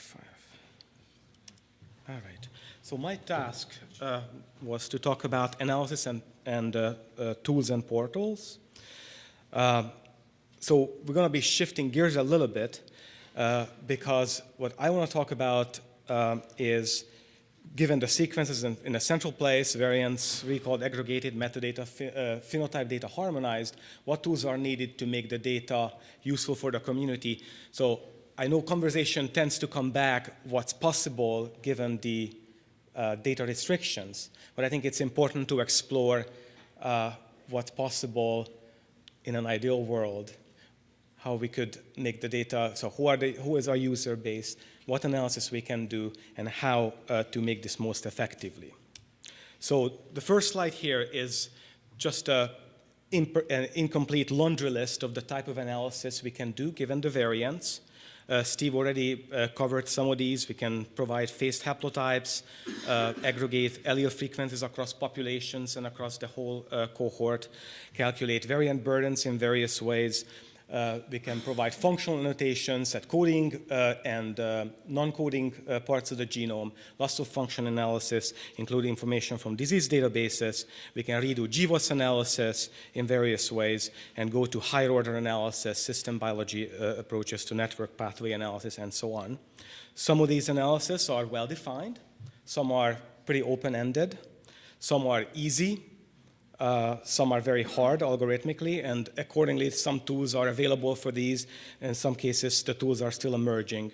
five. All right. So my task uh, was to talk about analysis and, and uh, uh, tools and portals. Uh, so we're going to be shifting gears a little bit uh, because what I want to talk about um, is given the sequences in, in, a central place, variants, recalled, aggregated, metadata, uh, phenotype data harmonized, what tools are needed to make the data useful for the community. So I know conversation tends to come back what's possible given the uh, data restrictions, but I think it's important to explore uh, what's possible in an ideal world, how we could make the data, so who, are the, who is our user base, what analysis we can do, and how uh, to make this most effectively. So the first slide here is just a an incomplete laundry list of the type of analysis we can do given the variants. Uh, Steve already uh, covered some of these. We can provide phased haplotypes, uh, aggregate allele frequencies across populations and across the whole cohort, calculate variant burdens in various ways, uh, we can provide functional annotations at coding uh, and uh, non-coding uh, parts of the genome, loss of function analysis, including information from disease databases. We can redo GWAS analysis in various ways and go to higher order analysis, system biology uh, approaches to network pathway analysis, and so on. Some of these analyses are well-defined. Some are pretty open-ended. Some are easy uh, some are very hard algorithmically, and accordingly, some tools are available for these. In some cases, the tools are still emerging.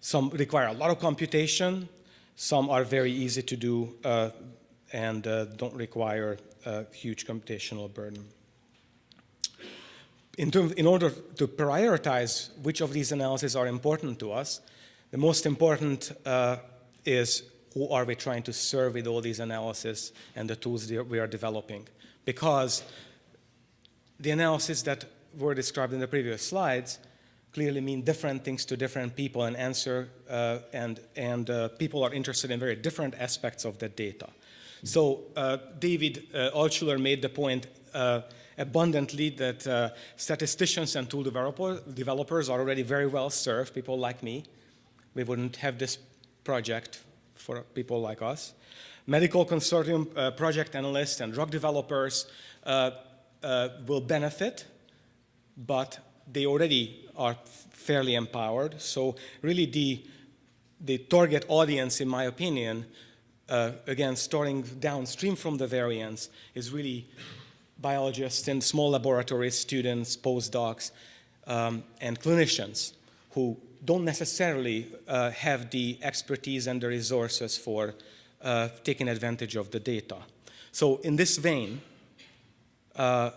Some require a lot of computation. Some are very easy to do uh, and uh, don't require a huge computational burden. In, in order to prioritize which of these analyses are important to us, the most important uh, is who are we trying to serve with all these analyses and the tools that we are developing because the analysis that were described in the previous slides clearly mean different things to different people and answer, uh, and, and uh, people are interested in very different aspects of the data. So uh, David uh, Altshuler made the point uh, abundantly that uh, statisticians and tool developer, developers are already very well served, people like me. We wouldn't have this project for people like us medical consortium uh, project analysts and drug developers uh, uh, will benefit, but they already are fairly empowered. So really the, the target audience, in my opinion, uh, again, starting downstream from the variants, is really biologists and small laboratories, students, postdocs, um, and clinicians who don't necessarily uh, have the expertise and the resources for uh, taking advantage of the data. So in this vein, uh,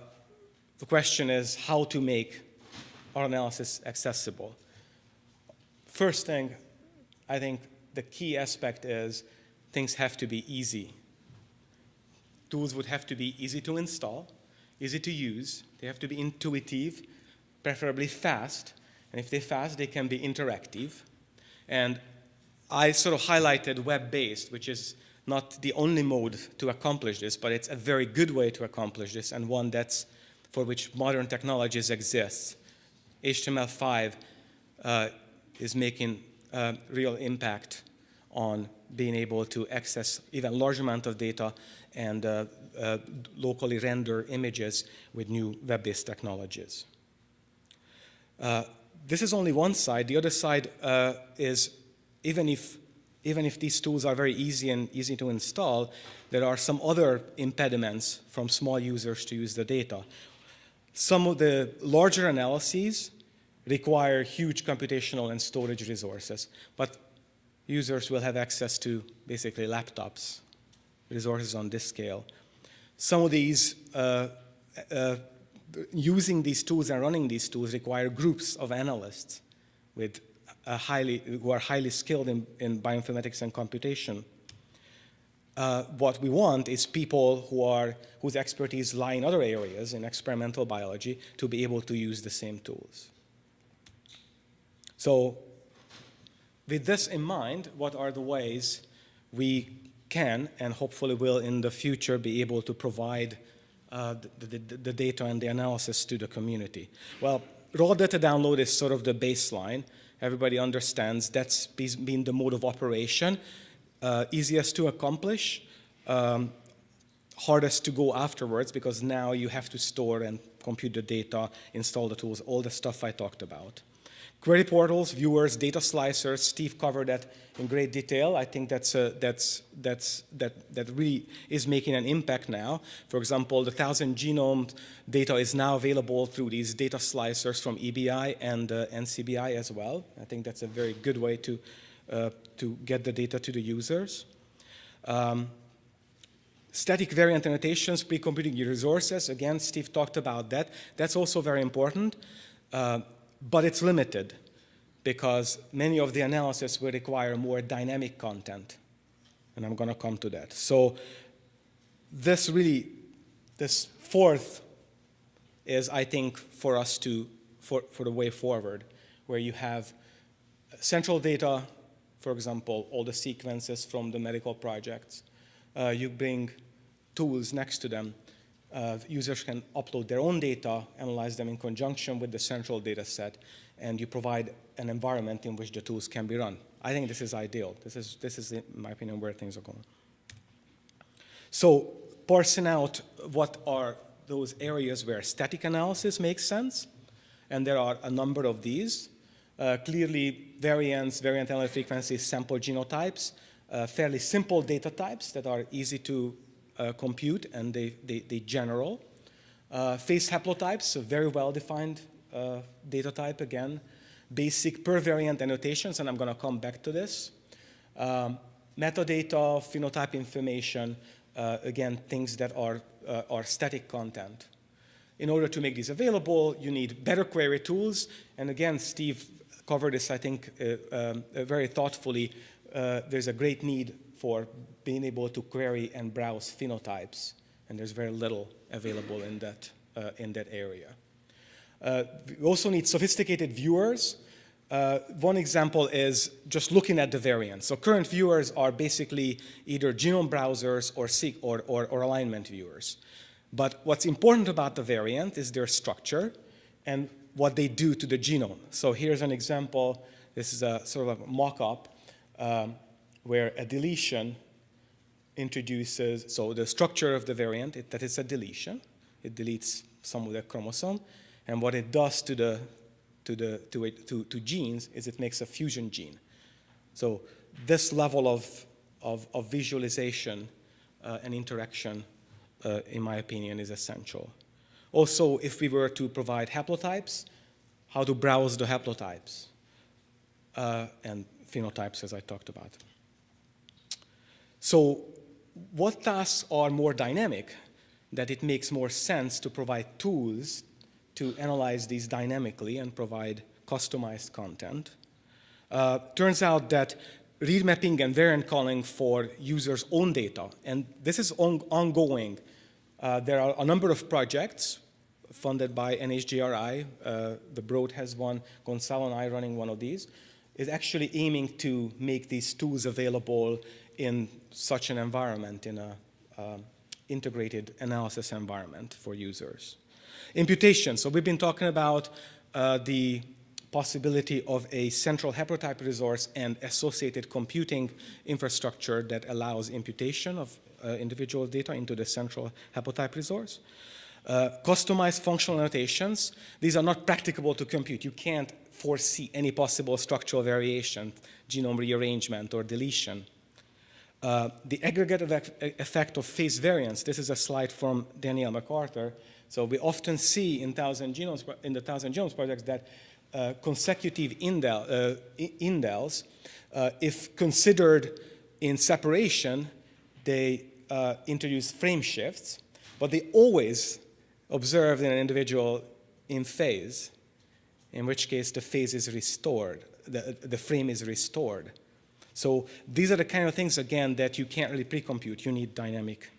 the question is how to make our analysis accessible. First thing, I think the key aspect is things have to be easy. Tools would have to be easy to install, easy to use, they have to be intuitive, preferably fast, and if they're fast, they can be interactive. And I sort of highlighted web-based, which is not the only mode to accomplish this, but it's a very good way to accomplish this and one that's for which modern technologies exist. HTML5 uh, is making a real impact on being able to access even large amount of data and uh, uh, locally render images with new web-based technologies. This is only one side. The other side uh, is even if, even if these tools are very easy and easy to install, there are some other impediments from small users to use the data. Some of the larger analyses require huge computational and storage resources, but users will have access to basically laptops, resources on this scale. Some of these, uh, uh, using these tools and running these tools require groups of analysts with highly, who are highly skilled in, in bioinformatics and computation. Uh, what we want is people who are, whose expertise lie in other areas in experimental biology to be able to use the same tools. So with this in mind, what are the ways we can and hopefully will in the future be able to provide uh, the, the, the, data and the analysis to the community? Well, raw data download is sort of the baseline Everybody understands that's been the mode of operation. Uh, easiest to accomplish, um, hardest to go afterwards because now you have to store and compute the data, install the tools, all the stuff I talked about. Query portals, viewers, data slicers, Steve covered that in great detail. I think that's, a, that's, that's, that, that really is making an impact now. For example, the 1,000 genome data is now available through these data slicers from EBI and uh, NCBI as well. I think that's a very good way to, uh, to get the data to the users. Um, Static variant annotations, pre-computing resources. Again, Steve talked about that. That's also very important. Uh, but it's limited because many of the analysis will require more dynamic content. And I'm going to come to that. So this really, this fourth is, I think, for us to, for, for the way forward, where you have central data, for example, all the sequences from the medical projects. Uh, you bring tools next to them uh, users can upload their own data, analyze them in conjunction with the central data set, and you provide an environment in which the tools can be run. I think this is ideal. This is, this is in my opinion, where things are going. So parsing out what are those areas where static analysis makes sense, and there are a number of these. Uh, clearly, variants, variant allele frequencies, sample genotypes, uh, fairly simple data types that are easy to compute and they, they, they general. Uh, phase haplotypes, a very well-defined uh, data type again. Basic per variant annotations, and I'm going to come back to this. Um, metadata, phenotype information, uh, again, things that are, uh, are static content. In order to make these available, you need better query tools. And again, Steve covered this, I think, uh, um, very thoughtfully. there's a great need for being able to query and browse phenotypes, and there's very little available in that, uh, in that area. Uh, we also need sophisticated viewers. Uh, one example is just looking at the variants. So current viewers are basically either genome browsers or, or, or, or alignment viewers. But what's important about the variant is their structure and what they do to the genome. So here's an example. This is a sort of a mock-up. Um, where a deletion introduces, so the structure of the variant, it, it's a deletion. It deletes some of the chromosome. And what it does to, the, to, the, to, it, to, to genes is it makes a fusion gene. So this level of, of, of visualization uh, and interaction, uh, in my opinion, is essential. Also, if we were to provide haplotypes, how to browse the haplotypes uh, and phenotypes, as I talked about. So what tasks are more dynamic that it makes more sense to provide tools to analyze these dynamically and provide customized content. Uh, turns out that read mapping and variant calling for users' own data, and this is on ongoing. Uh, there are a number of projects funded by NHGRI. Uh, the Broad has one, Gonzalo and I running one of these, is actually aiming to make these tools available in such an environment, in a um, integrated analysis environment for users. Imputation, so we've been talking about uh, the possibility of a central haplotype resource and associated computing infrastructure that allows imputation of uh, individual data into the central haplotype resource. Uh, customized functional annotations, these are not practicable to compute. You can't foresee any possible structural variation, genome rearrangement or deletion. Uh, the aggregate effect of phase variants, this is a slide from Daniel MacArthur. So we often see in, thousand genomes, in the Thousand Genomes projects that uh, consecutive indel, uh, indels, uh, if considered in separation, they uh, introduce frame shifts, but they always observed in an individual in phase, in which case the phase is restored, the, the frame is restored. So these are the kind of things, again, that you can't really pre-compute. You need dynamic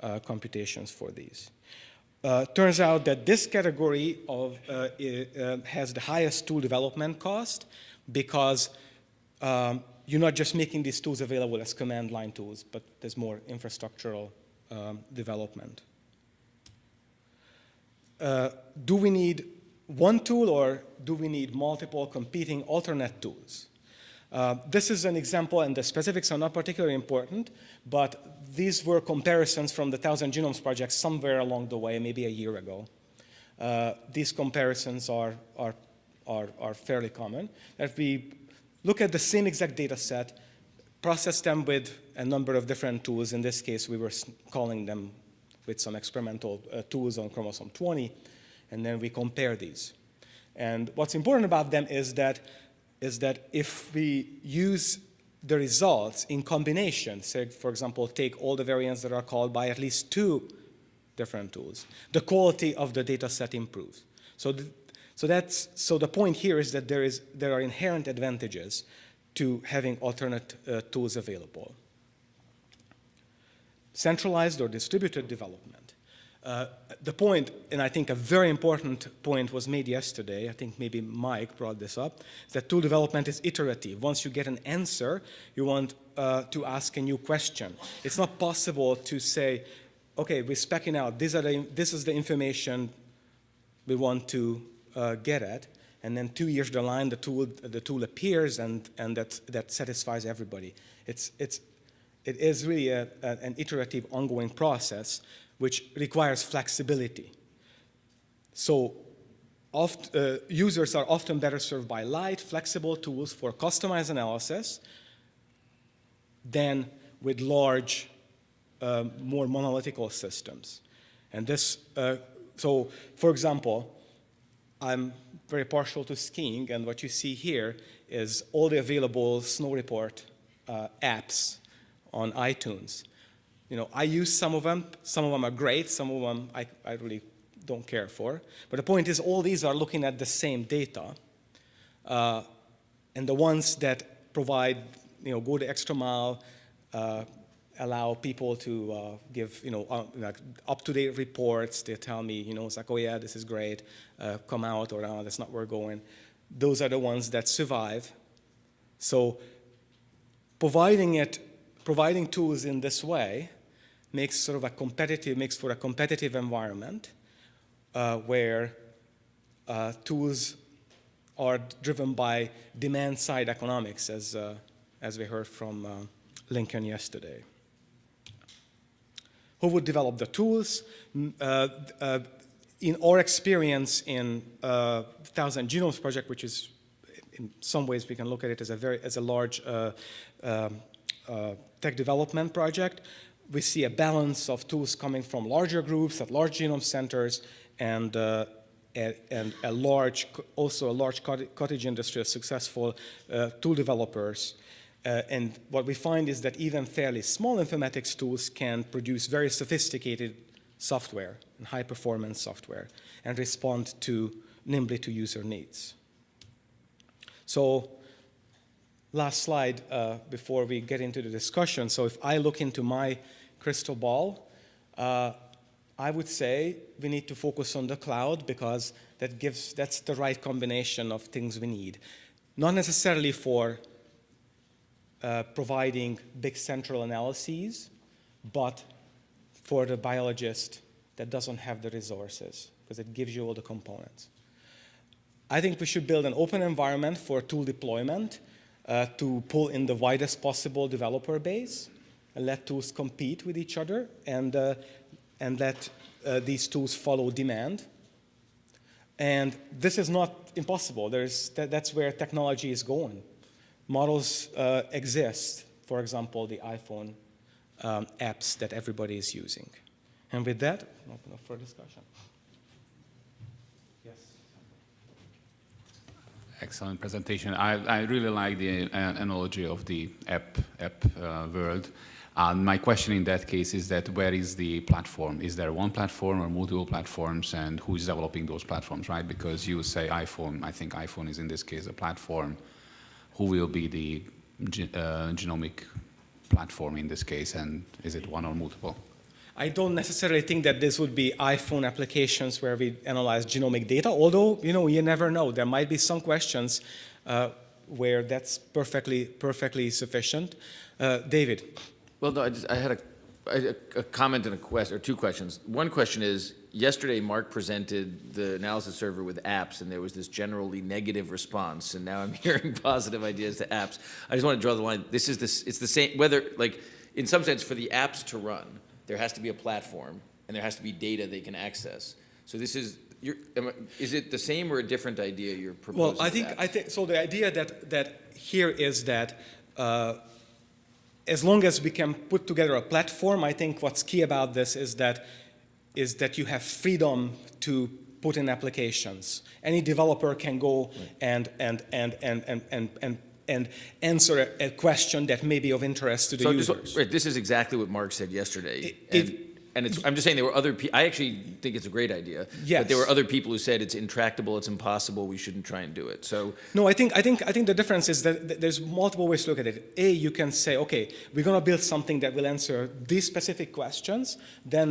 uh, computations for these. Uh, turns out that this category of, uh, uh has the highest tool development cost because um, you're not just making these tools available as command line tools, but there's more infrastructural um, development. Uh, do we need one tool or do we need multiple competing alternate tools? Uh, this is an example, and the specifics are not particularly important, but these were comparisons from the Thousand Genomes Project somewhere along the way, maybe a year ago. Uh, these comparisons are, are, are, are fairly common. If we look at the same exact data set, process them with a number of different tools. In this case, we were calling them with some experimental uh, tools on chromosome 20, and then we compare these. And what's important about them is that, is that if we use the results in combination, say, for example, take all the variants that are called by at least two different tools, the quality of the data set improves. So, the, so, that's, so the point here is that there, is, there are inherent advantages to having alternate uh, tools available. Centralized or distributed development. Uh, the point, and I think a very important point was made yesterday, I think maybe Mike brought this up, that tool development is iterative. Once you get an answer, you want uh, to ask a new question. It's not possible to say, okay, we're specking out, these are the, this is the information we want to uh, get at, and then two years down the line, the tool, the tool appears and, and that, that satisfies everybody. It's, it's, it is really a, a, an iterative, ongoing process which requires flexibility. So oft, uh, users are often better served by light, flexible tools for customized analysis than with large, uh, more monolithical systems. And this, uh, so for example, I'm very partial to skiing, and what you see here is all the available snow report uh, apps on iTunes you know, I use some of them. Some of them are great. Some of them I, I really don't care for. But the point is all these are looking at the same data. Uh, and the ones that provide, you know, go the extra mile, uh, allow people to uh, give, you know, uh, like up-to-date reports. They tell me, you know, it's like, oh yeah, this is great, uh, come out, or oh, that's not where we're going. Those are the ones that survive. So providing it, providing tools in this way makes sort of a competitive, makes for a competitive environment uh, where uh, tools are driven by demand-side economics, as, uh, as we heard from uh, Lincoln yesterday. Who would develop the tools? Uh, uh, in our experience in Thousand Genomes Project, which is in some ways we can look at it as a very as a large um, tech development project we see a balance of tools coming from larger groups at large genome centers and, uh, and a large, also a large cottage industry of successful uh, tool developers. Uh, and what we find is that even fairly small informatics tools can produce very sophisticated software and high performance software and respond to nimbly to user needs. So last slide uh, before we get into the discussion. So if I look into my crystal ball, uh, I would say we need to focus on the cloud because that gives, that's the right combination of things we need. Not necessarily for uh, providing big central analyses, but for the biologist that doesn't have the resources because it gives you all the components. I think we should build an open environment for tool deployment uh, to pull in the widest possible developer base and let tools compete with each other and, uh, and let uh, these tools follow demand. And this is not impossible. There's, that, that's where technology is going. Models uh, exist, for example, the iPhone um, apps that everybody is using. And with that, open up for discussion. Yes. Excellent presentation. I, I really like the uh, analogy of the app, app uh, world. And my question in that case is that where is the platform? Is there one platform or multiple platforms and who is developing those platforms, right? Because you say iPhone, I think iPhone is in this case a platform. Who will be the uh, genomic platform in this case and is it one or multiple? I don't necessarily think that this would be iPhone applications where we analyze genomic data, although, you know, you never know. There might be some questions uh, where that's perfectly, perfectly sufficient. Uh, David. Well, no, I, just, I had a comment and a question, or two questions. One question is, yesterday Mark presented the analysis server with apps, and there was this generally negative response, and now I'm hearing positive ideas to apps. I just want to draw the line, this is this, it's the same, whether, like, in some sense, for the apps to run, there has to be a platform, and there has to be data they can access. So this is, you're, is it the same or a different idea you're proposing? Well, I think. I think, so the idea that, that here is that uh, as long as we can put together a platform, I think what's key about this is that, is that you have freedom to put in applications. Any developer can go and, and, and, and, and, and, and, and answer a, a question that may be of interest to the So users. right, this is exactly what Mark said yesterday. It- And, it- and it's, I'm just saying there were other, pe- I actually think it's a great idea. But there were other people who said it's intractable, it's impossible, we shouldn't try and do it. So, No, I think, I, think, I think the difference is that th- there's multiple ways to look at it. A, you can say, okay, we're going to build something that will answer these specific questions, then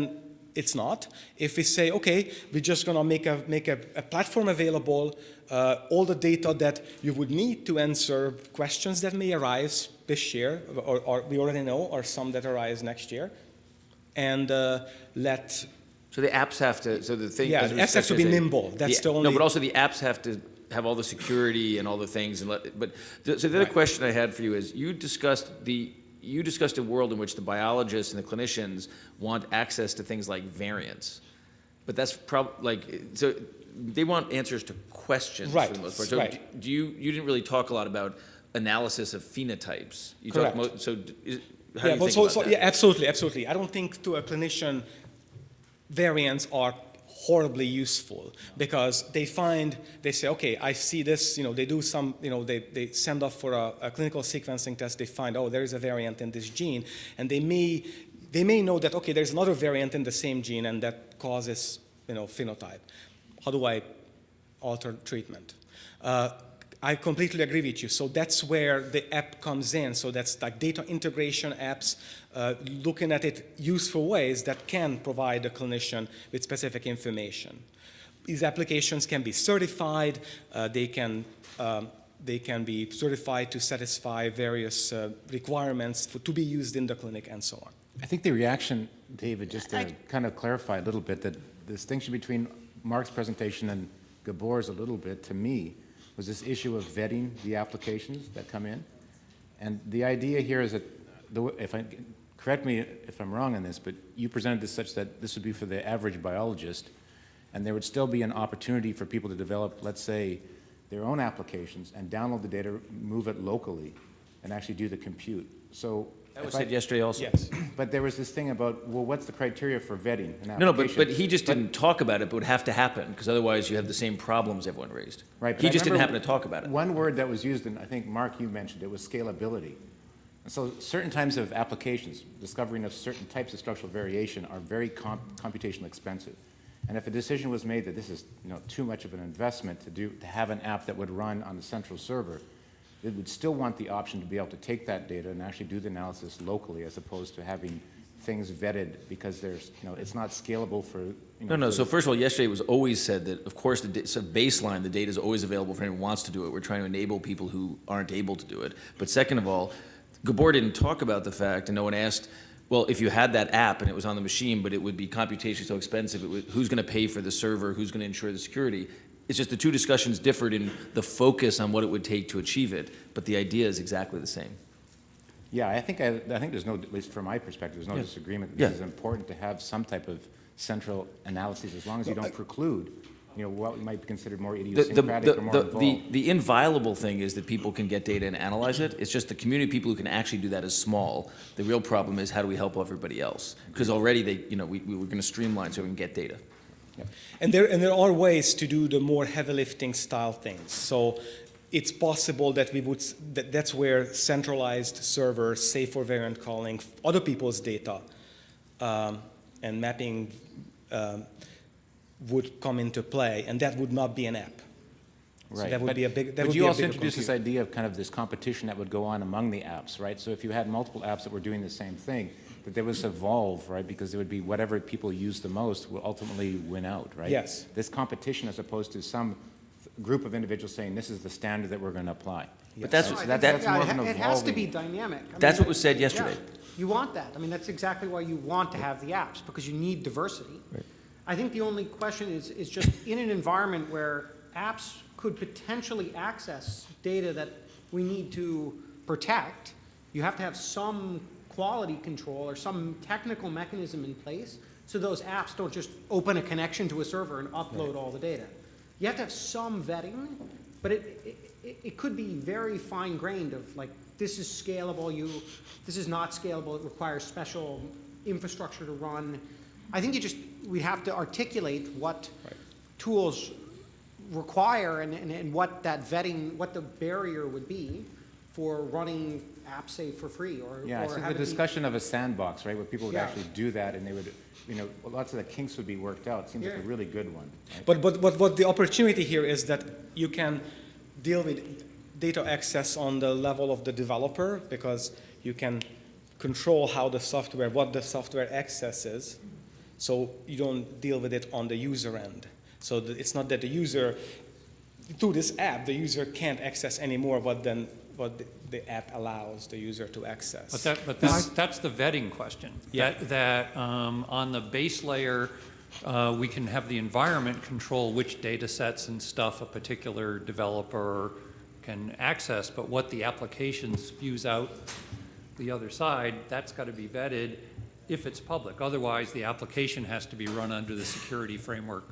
it's not. If we say, okay, we're just going to make, a, make a, a platform available, uh, all the data that you would need to answer questions that may arise this year, or, or we already know, or some that arise next year, and uh, let so the apps have to, so the thing. Yeah, the apps have to be yesterday, nimble. That's the No, only- but also the apps have to have all the security and all the things and let, but, th- so the other Right. question I had for you is, you discussed the, you discussed a world in which the biologists and the clinicians want access to things like variants. But that's prob, like, so they want answers to questions for the most part. So right. do you, you didn't really talk a lot about analysis of phenotypes. You talked Correct. mo- so is, how do yeah, you think so, about so that? yeah, absolutely, absolutely. I don't think to a clinician variants are horribly useful because they find they say okay i see this you know they do some you know they, they send off for a, a clinical sequencing test they find oh there is a variant in this gene and they may they may know that okay there's another variant in the same gene and that causes you know phenotype how do i alter treatment uh, I completely agree with you. So that's where the app comes in. So that's like data integration apps, uh, looking at it useful ways that can provide the clinician with specific information. These applications can be certified. Uh, they can um, they can be certified to satisfy various uh, requirements for, to be used in the clinic and so on. I think the reaction, David, just to I- kind of clarify a little bit, that the distinction between Mark's presentation and Gabor's a little bit, to me, was this issue of vetting the applications that come in. And the idea here is that, the if I, correct me if I'm wrong on this, but you presented this such that this would be for the average biologist, and there would still be an opportunity for people to develop, let's say, their own applications and download the data, move it locally, and actually do the compute. So. That was said yesterday also. Yes. but there was this thing about, well, what's the criteria for vetting an application? No, no, but, but he just didn't talk about it, but it would have to happen, because otherwise you have the same problems everyone raised. Right, but He I just didn't happen to talk about it. One word that was used, and I think, Mark, you mentioned it, was scalability. And so certain types of applications, discovering of certain types of structural variation are very comp- computationally expensive. And if a decision was made that this is, you know, too much of an investment to do, to have an app that would run on the central server, it would still want the option to be able to take that data and actually do the analysis locally as opposed to having things vetted because there's, you know, it's not scalable for, you know. No, no, so first of all, yesterday it was always said that, of course, the, so baseline, the data is always available for anyone who wants to do it. We're trying to enable people who aren't able to do it. But second of all, Gabor didn't talk about the fact, and no one asked, well, if you had that app and it was on the machine, but it would be computationally so expensive, it would, who's going to pay for the server, who's going to ensure the security? It's just the two discussions differed in the focus on what it would take to achieve it, but the idea is exactly the same. Yeah, I think, I, I think there's no, at least from my perspective, there's no Yeah. disagreement. Yeah. This is important to have some type of central analysis, as long as you don't uh, preclude, you know, what might be considered more The, the, idiosyncratic or the, more the, involved. the, the inviolable thing is that people can get data and analyze it. It's just the community people who can actually do that is small. The real problem is how do we help everybody else? Because already they, you know, we, we were going to streamline so we can get data. And there, and there are ways to do the more heavy lifting style things. So it's possible that we would, that, that's where centralized servers, say for variant calling, other people's data um, and mapping um, would come into play, and that would not be an app. So Right, that would but- be a big, that But would you be a also introduced this idea of kind of this competition that would go on among the apps, right? So if you had multiple apps that were doing the same thing, that they would evolve, right? Because it would be whatever people use the most will ultimately win out, right? Yes. This competition as opposed to some group of individuals saying, this is the standard that we're going to apply. But that's, No, I that, think that's more yeah, of an it It has to be dynamic. I mean, That's what was that- said yeah. yesterday. You want that. I mean, that's exactly why you want to have the apps, because you need diversity. I think the only question is, is just in an environment where apps could potentially access data that we need to protect, you have to have some quality control or some technical mechanism in place so those apps don't just open a connection to a server and upload all the data. You have to have some vetting, but it, it, it could be very fine grained of like, this is scalable, you, this is not scalable, it requires special infrastructure to run. I think you just, we have to articulate what tools require and, and, and what that vetting, what the barrier would be for running apps, say, for free or, Yeah, I or think have the it be- discussion of a sandbox, right, where people would Yeah. actually do that and they would, you know, lots of the kinks would be worked out, seems like a really good one. right? But, but, but what the opportunity here is that you can deal with data access on the level of the developer because you can control how the software, what the software accesses, so you don't deal with it on the user end. So that it's not that the user, through this app, the user can't access any more what than what the, the app allows the user to access. But that, but that's, that's the vetting question. Yeah. That, that, um, on the base layer, uh, we can have the environment control which data sets and stuff a particular developer can access, but what the application spews out the other side, that's got to be vetted if it's public. Otherwise, the application has to be run under the security framework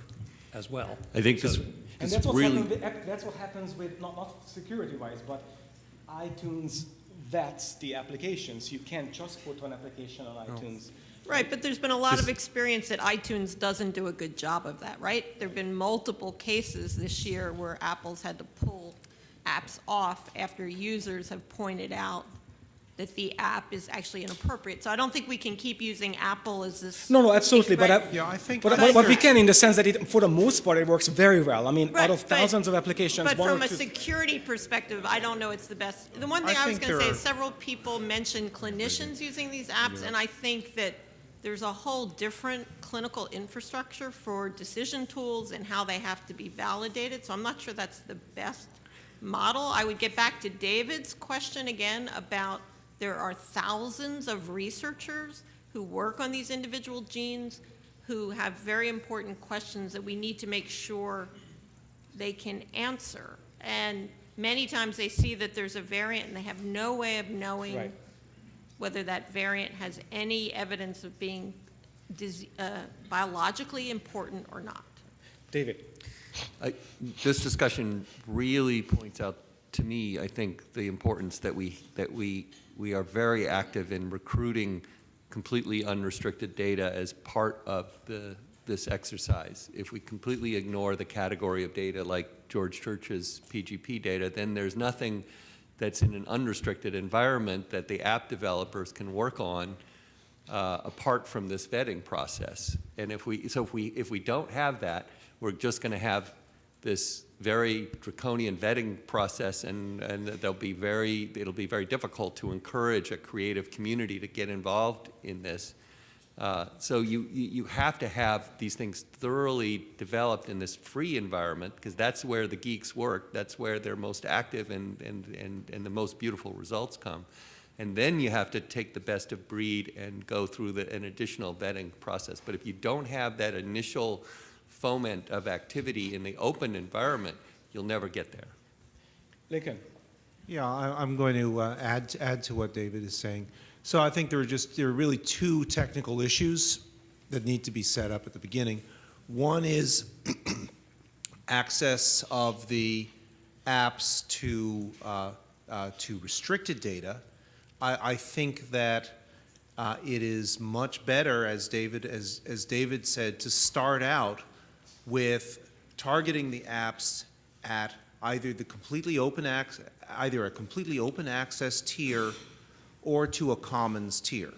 as well. I think this, And this that's what, really, happens with, that's what happens with, not, not security-wise, but iTunes vets the applications. You can't just put one application on iTunes. Right, but there's been a lot of experience that iTunes doesn't do a good job of that, right? There've been multiple cases this year where Apple's had to pull apps off after users have pointed out that the app is actually inappropriate. So I don't think we can keep using Apple as this. No, no, absolutely, but I, Yeah, I think. but, but, but we can in the sense that it, for the most part, it works very well. I mean, Right, out of but- thousands of applications, But one from or a two. security perspective, I don't know it's the best. The one thing I was going to say there is are- several people mentioned clinicians using these apps, and I think that there's a whole different clinical infrastructure for decision tools and how they have to be validated, so I'm not sure that's the best model. I would get back to David's question again about there are thousands of researchers who work on these individual genes who have very important questions that we need to make sure they can answer. And many times they see that there's a variant and they have no way of knowing Right. whether that variant has any evidence of being dis- uh, biologically important or not. David, I- this discussion really points out to me, I think, the importance that we, that we, we are very active in recruiting completely unrestricted data as part of the, this exercise. If we completely ignore the category of data like George Church's PGP data, then there's nothing that's in an unrestricted environment that the app developers can work on uh, apart from this vetting process. And if we, so if we, if we don't have that, we're just going to have this very draconian vetting process and, and there'll be very, it'll be very difficult to encourage a creative community to get involved in this. Uh, so you, you you have to have these things thoroughly developed in this free environment because that's where the geeks work. That's where they're most active and, and, and, and the most beautiful results come. And then you have to take the best of breed and go through the, an additional vetting process. But if you don't have that initial foment of activity in the open environment, you'll never get there. Lincoln. Yeah, I, I'm going to uh, add, add to what David is saying. So I think there are just, there are really two technical issues that need to be set up at the beginning. One is access of the apps to, uh, uh, to restricted data. I, I think that uh, it is much better, as David, as, as David said, to start out with targeting the apps at either the completely open ac- either a completely open access tier or to a commons tier,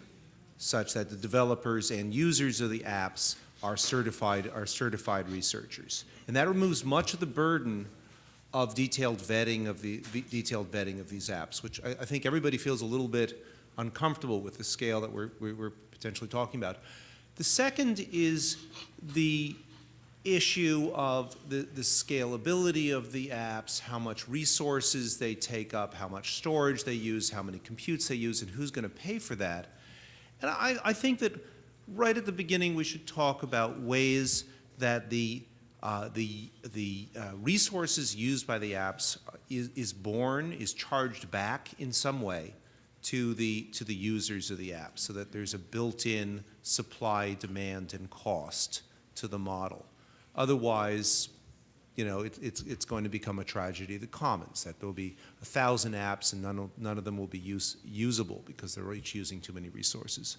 such that the developers and users of the apps are certified are certified researchers, and that removes much of the burden of detailed vetting of the detailed vetting of these apps, which I, I think everybody feels a little bit uncomfortable with the scale that we're, we're potentially talking about. The second is the issue of the, the scalability of the apps, how much resources they take up, how much storage they use, how many computes they use, and who's going to pay for that. And I, I think that right at the beginning we should talk about ways that the uh, the the uh, resources used by the apps is, is borne, is charged back in some way to the to the users of the app, so that there's a built-in supply, demand, and cost to the model. Otherwise, you know, it, it's it's going to become a tragedy of the commons that there'll be a thousand apps and none of, none of them will be use, usable because they're each using too many resources.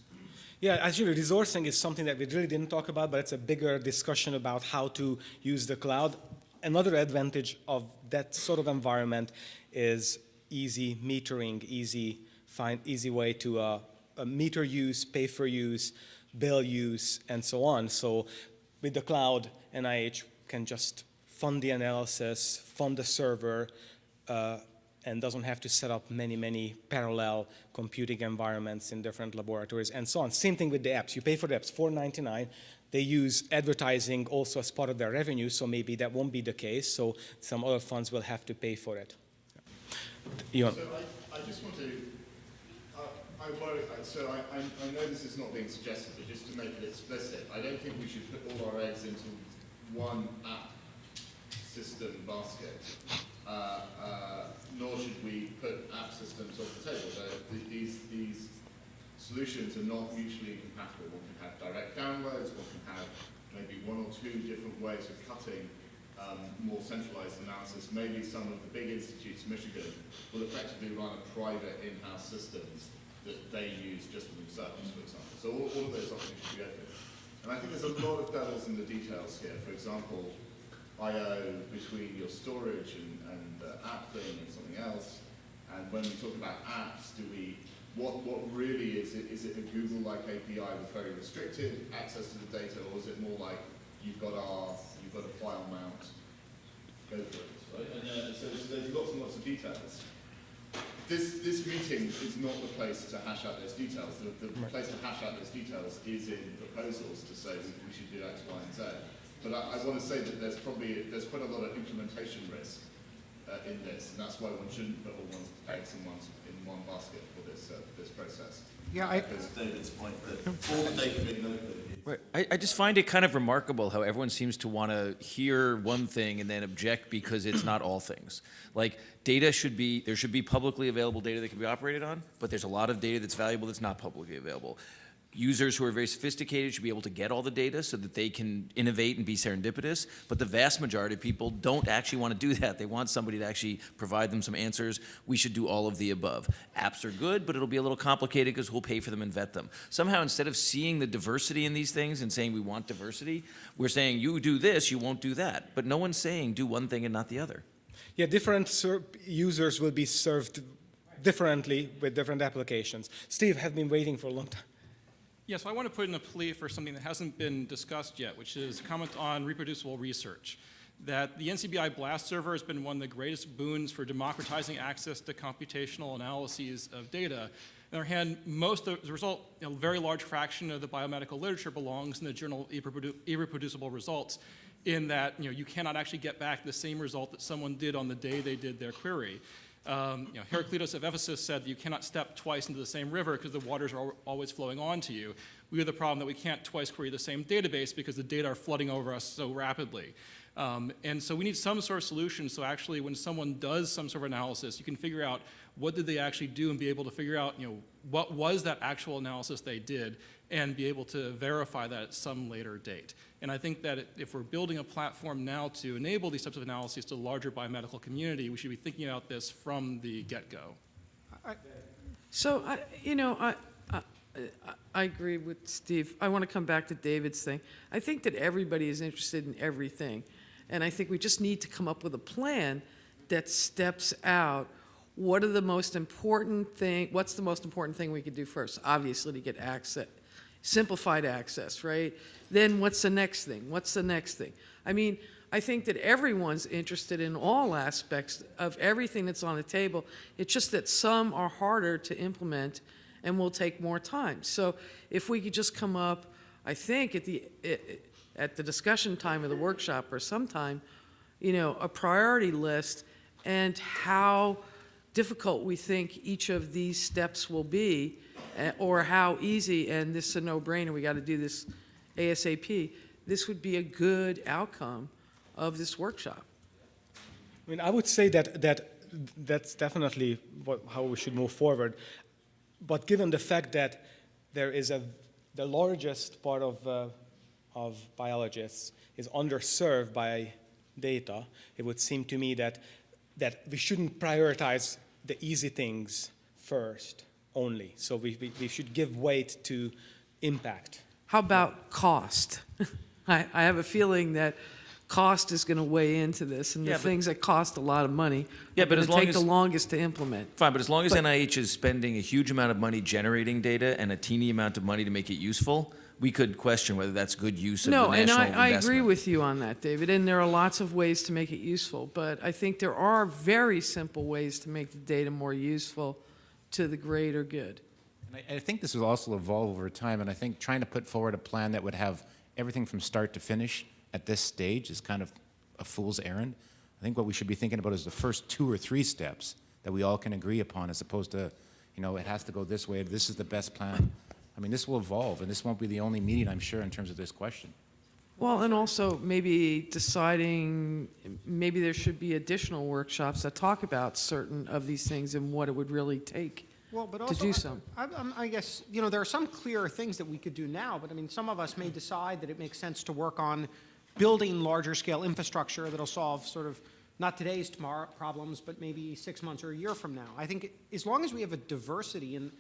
Yeah, actually, resourcing is something that we really didn't talk about, but it's a bigger discussion about how to use the cloud. Another advantage of that sort of environment is easy metering, easy find easy way to uh, meter use, pay for use, bill use, and so on. So with the cloud, NIH can just fund the analysis, fund the server, uh, and doesn't have to set up many, many parallel computing environments in different laboratories and so on. Same thing with the apps. You pay for the apps, $4.99. They use advertising also as part of their revenue, so maybe that won't be the case. So some other funds will have to pay for it. You So I, I just want to, I worry, so I, I, I know this is not being suggested, but just to make it explicit, I don't think we should put all our eggs into one app system basket. Uh, uh, nor should we put app systems off the table. So th- these, these solutions are not mutually incompatible. One can have direct downloads, one can have maybe one or two different ways of cutting um, more centralized analysis. Maybe some of the big institutes, in Michigan, will effectively run a private in-house systems that they use just for themselves, for example. So all, all of those options should be open. And I think there's a lot of devils in the details here. For example, I/O between your storage and, and uh, app thing and something else. And when we talk about apps, do we what what really is it? Is it a Google-like API with very restricted access to the data, or is it more like you've got R, you've got a file mount, go for it, right? And uh, so, so there's lots and lots of details. This this meeting is not the place to hash out those details. The, the place to hash out those details is in proposals to say we, we should do X, Y, and Z. But I, I want to say that there's probably, there's quite a lot of implementation risk uh, in this, and that's why one shouldn't put all one's eggs in one, in one basket for this, uh, this process. Yeah, I, Because David's point that all the data being loaded Right. I, I just find it kind of remarkable how everyone seems to want to hear one thing and then object because it's not all things. Like data should be, there should be publicly available data that can be operated on, but there's a lot of data that's valuable that's not publicly available. Users who are very sophisticated should be able to get all the data so that they can innovate and be serendipitous. But the vast majority of people don't actually want to do that. They want somebody to actually provide them some answers. We should do all of the above. Apps are good, but it'll be a little complicated because we'll pay for them and vet them. Somehow, instead of seeing the diversity in these things and saying we want diversity, we're saying you do this, you won't do that. But no one's saying do one thing and not the other. Yeah, different users will be served differently with different applications. Steve, have been waiting for a long time. Yes, I want to put in a plea for something that hasn't been discussed yet, which is a comment on reproducible research. That the NCBI BLAST server has been one of the greatest boons for democratizing access to computational analyses of data. On the other hand, most of, a result, a very large fraction of the biomedical literature belongs in the journal Irreprodu- Irreproducible Results, in that you, know, you cannot actually get back the same result that someone did on the day they did their query. Um, you know, Heraclitus of Ephesus said that you cannot step twice into the same river because the waters are always flowing onto you. We have the problem that we can't twice query the same database because the data are flooding over us so rapidly. Um, and so we need some sort of solution so actually when someone does some sort of analysis, you can figure out what did they actually do and be able to figure out, you know, what was that actual analysis they did and be able to verify that at some later date. And I think that if we're building a platform now to enable these types of analyses to the larger biomedical community, we should be thinking about this from the get-go. So, I, you know, I, I, I agree with Steve. I want to come back to David's thing. I think that everybody is interested in everything. And I think we just need to come up with a plan that steps out what are the most important thing, what's the most important thing we could do first? Obviously, to get access, simplified access, right? Then what's the next thing? What's the next thing? I mean, I think that everyone's interested in all aspects of everything that's on the table. It's just that some are harder to implement and will take more time. So if we could just come up, I think at the at the discussion time of the workshop or sometime, you know, a priority list and how difficult we think each of these steps will be, eh, or how easy, and this is a no-brainer, we got to do this ASAP, this would be a good outcome of this workshop. I mean, I would say that, that that's definitely what, how we should move forward. But given the fact that there is a, the largest part of, uh, of biologists is underserved by data, it would seem to me that, that we shouldn't prioritize the easy things first only. So we, we, we should give weight to impact. How about cost? I, I have a feeling that cost is going to weigh into this, and the Yeah, but- things that cost a lot of money Yeah, are but going as to long take the longest to implement. Fine, but as long as But- NIH is spending a huge amount of money generating data and a teeny amount of money to make it useful, we could question whether that's good use of No, the and national I, I agree with you on that, David, and there are lots of ways to make it useful, but I think there are very simple ways to make the data more useful to the greater good. And I, I think this will also evolve over time, and I think trying to put forward a plan that would have everything from start to finish at this stage is kind of a fool's errand. I think what we should be thinking about is the first two or three steps that we all can agree upon, as opposed to, you know, it has to go this way, this is the best plan. I mean, this will evolve, and this won't be the only meeting, I'm sure, in terms of this question. Well, and also maybe deciding, maybe there should be additional workshops that talk about certain of these things and what it would really take Well, but to do I- so. I, I'm- I guess, you know, there are some clearer things that we could do now, but I mean, some of us may decide that it makes sense to work on building larger scale infrastructure that'll solve sort of, not today's tomorrow problems, but maybe six months or a year from now. I think as long as we have a diversity in,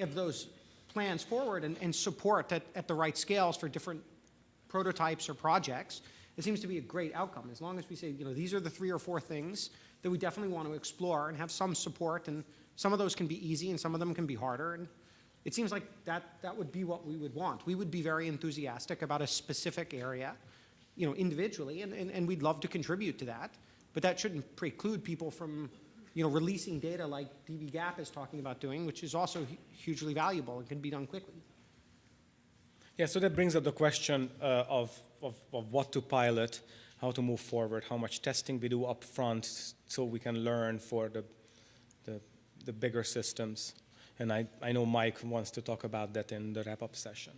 of those plans forward and, and support at, at the right scales for different prototypes or projects, it seems to be a great outcome. As long as we say, you know, these are the three or four things that we definitely want to explore and have some support, and some of those can be easy and some of them can be harder. And it seems like that, that would be what we would want. We would be very enthusiastic about a specific area, you know, individually, and, and, and we'd love to contribute to that. But that shouldn't preclude people from, you know, releasing data like dbGaP is talking about doing, which is also hugely valuable and can be done quickly. Yeah, so that brings up the question uh, of, of, of what to pilot, how to move forward, how much testing we do up front so we can learn for the, the, the bigger systems. And I, I know Mike wants to talk about that in the wrap-up session.